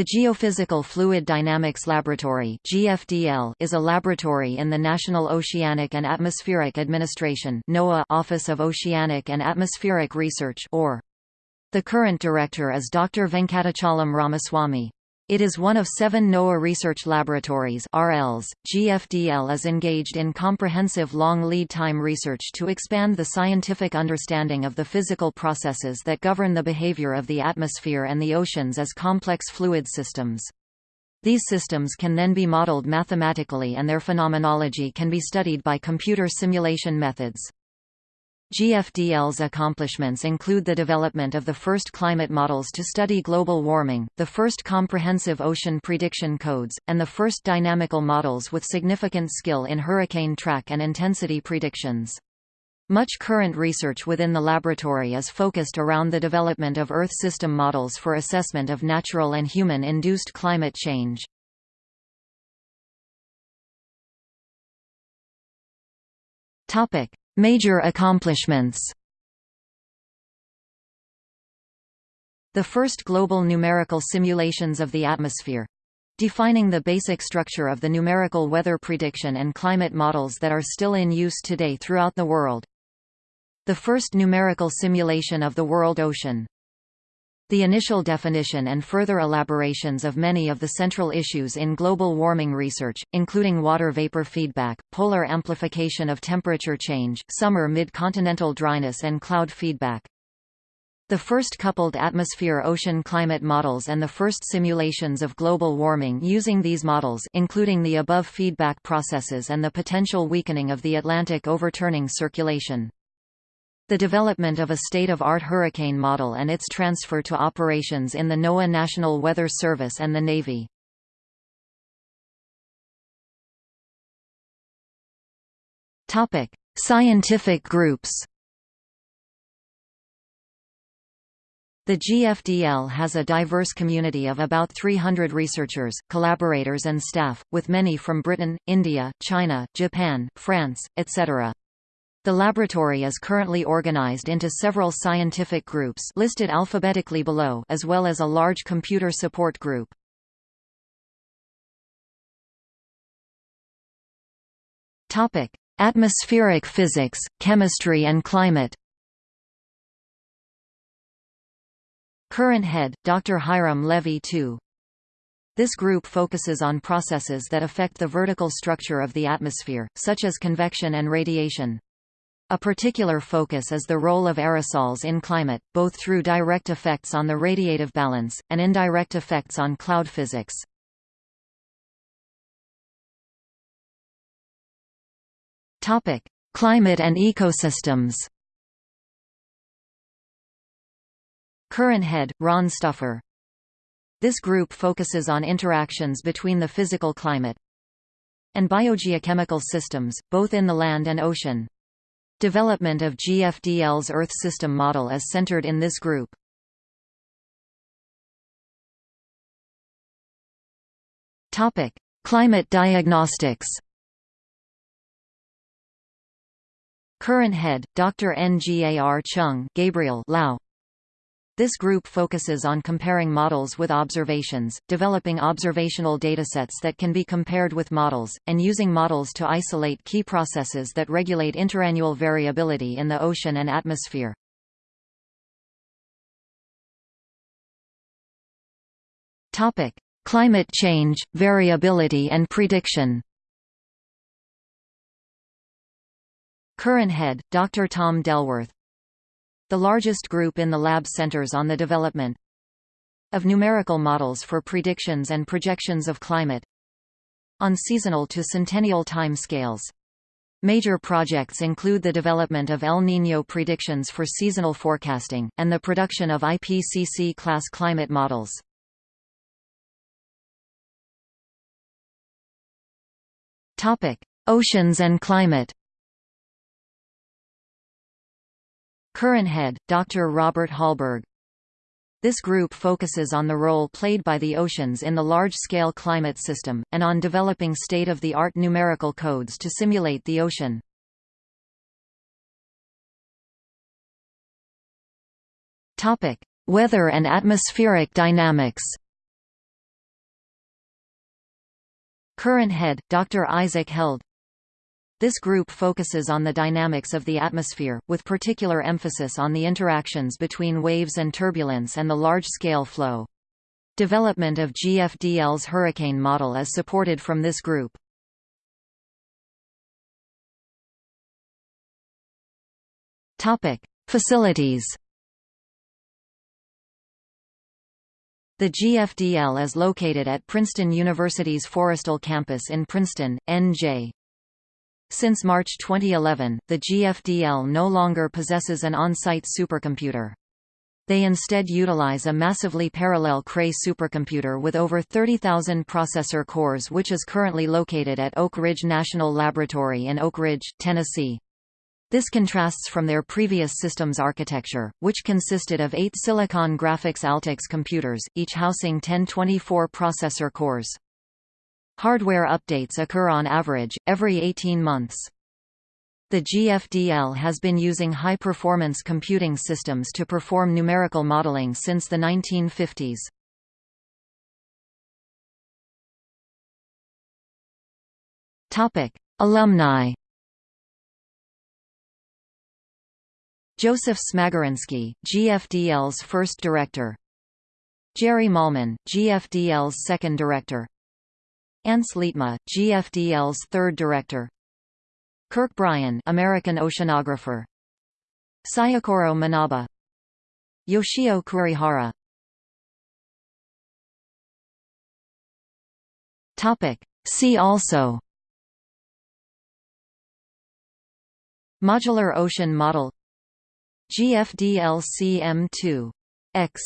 The Geophysical Fluid Dynamics Laboratory is a laboratory in the National Oceanic and Atmospheric Administration (NOAA) Office of Oceanic and Atmospheric Research (OR). The current director is Dr. Venkatachalam Ramaswamy. It is one of seven NOAA research laboratories RLs. .GFDL is engaged in comprehensive long lead time research to expand the scientific understanding of the physical processes that govern the behavior of the atmosphere and the oceans as complex fluid systems. These systems can then be modeled mathematically and their phenomenology can be studied by computer simulation methods. GFDL's accomplishments include the development of the first climate models to study global warming, the first comprehensive ocean prediction codes, and the first dynamical models with significant skill in hurricane track and intensity predictions. Much current research within the laboratory is focused around the development of Earth system models for assessment of natural and human-induced climate change. Topic: Major accomplishments. The first global numerical simulations of the atmosphere. Defining the basic structure of the numerical weather prediction and climate models that are still in use today throughout the world. The first numerical simulation of the world ocean the initial definition and further elaborations of many of the central issues in global warming research, including water vapor feedback, polar amplification of temperature change, summer mid-continental dryness and cloud feedback. The first coupled atmosphere-ocean climate models and the first simulations of global warming using these models including the above feedback processes and the potential weakening of the Atlantic overturning circulation. The development of a state-of-art hurricane model and its transfer to operations in the NOAA National Weather Service and the Navy. Topic: Scientific groups. The GFDL has a diverse community of about 300 researchers, collaborators and staff, with many from Britain, India, China, Japan, France, etc. The laboratory is currently organized into several scientific groups listed alphabetically below as well as a large computer support group. Topic: Atmospheric physics, chemistry and climate. Current head, Dr. Hiram Levy II. This group focuses on processes that affect the vertical structure of the atmosphere, such as convection and radiation. A particular focus is the role of aerosols in climate, both through direct effects on the radiative balance, and indirect effects on cloud physics. Climate and ecosystems Current head, Ron Stouffer This group focuses on interactions between the physical climate and biogeochemical systems, both in the land and ocean. Development of GFDL's Earth system model is centered in this group. Topic: Climate diagnostics. Current head, Dr. Ngar Chung Gabriel Lau. This group focuses on comparing models with observations, developing observational datasets that can be compared with models, and using models to isolate key processes that regulate interannual variability in the ocean and atmosphere. Topic: Climate change, variability and prediction. Current head, Dr. Tom Delworth the largest group in the lab centers on the development of numerical models for predictions and projections of climate on seasonal to centennial time scales. Major projects include the development of El Niño predictions for seasonal forecasting, and the production of IPCC-class climate models. Oceans and climate Current head, Dr. Robert Hallberg. This group focuses on the role played by the oceans in the large-scale climate system, and on developing state-of-the-art numerical codes to simulate the ocean. Weather and atmospheric dynamics Current head, Dr. Isaac Held This group focuses on the dynamics of the atmosphere, with particular emphasis on the interactions between waves and turbulence and the large-scale flow. Development of GFDL's hurricane model is supported from this group. Facilities. The GFDL is located at Princeton University's Forrestal campus in Princeton, NJ. Since March 2011, the GFDL no longer possesses an on-site supercomputer. They instead utilize a massively parallel Cray supercomputer with over 30,000 processor cores which is currently located at Oak Ridge National Laboratory in Oak Ridge, Tennessee. This contrasts from their previous systems architecture, which consisted of eight Silicon Graphics Altix computers, each housing 1024 processor cores. Hardware updates occur on average, every 18 months. The GFDL has been using high-performance computing systems to perform numerical modeling since the 1950s. Alumni Joseph Smagorinsky, GFDL's first director Jerry Mahlman, GFDL's second director Ants Leetmaa, GFDL's third director. Kirk Bryan American oceanographer. Syukuro Manabe Yoshio Kurihara. Topic. See also. Modular ocean model. GFDLCM2 X